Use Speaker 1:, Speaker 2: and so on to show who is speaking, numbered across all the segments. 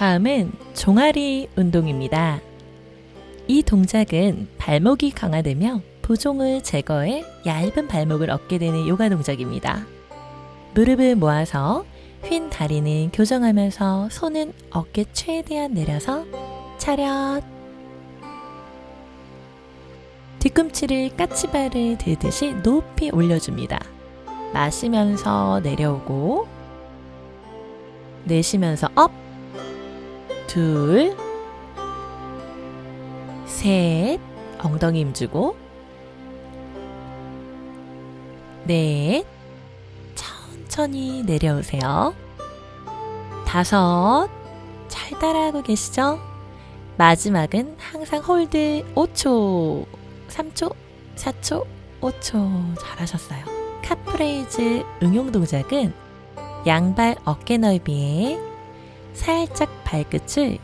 Speaker 1: 다음은 종아리 운동입니다. 이 동작은 발목이 강화되며 부종을 제거해 얇은 발목을 얻게 되는 요가 동작입니다. 무릎을 모아서 휜 다리는 교정하면서 손은 어깨 최대한 내려서 차렷 뒤꿈치를 까치발을 들듯이 높이 올려줍니다. 마시면서 내려오고 내쉬면서 up 둘, 셋, 엉덩이 힘주고, 넷, 천천히 내려오세요. 다섯, 잘 따라하고 계시죠? 마지막은 항상 hold 5초, 3초, 4초, 5초 잘하셨어요. calf raise 응용 동작은 양발 어깨 넓이에 살짝 발끝을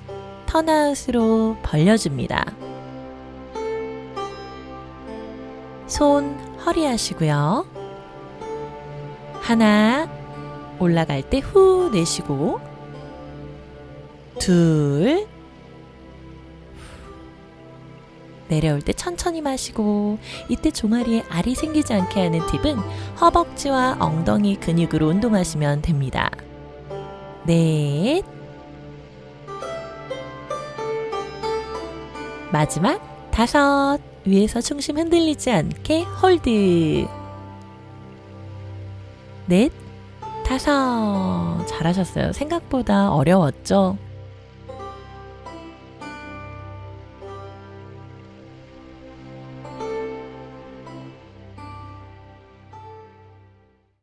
Speaker 1: 턴아웃으로 벌려줍니다. 손 허리 하시고요. 하나 올라갈 때 후 내쉬고 둘 내려올 때 천천히 마시고 이때 종아리에 알이 생기지 않게 하는 팁은 허벅지와 엉덩이 근육으로 운동하시면 됩니다. 넷 마지막 다섯 위에서 중심 흔들리지 않게 hold 넷 다섯 잘하셨어요. 생각보다 어려웠죠?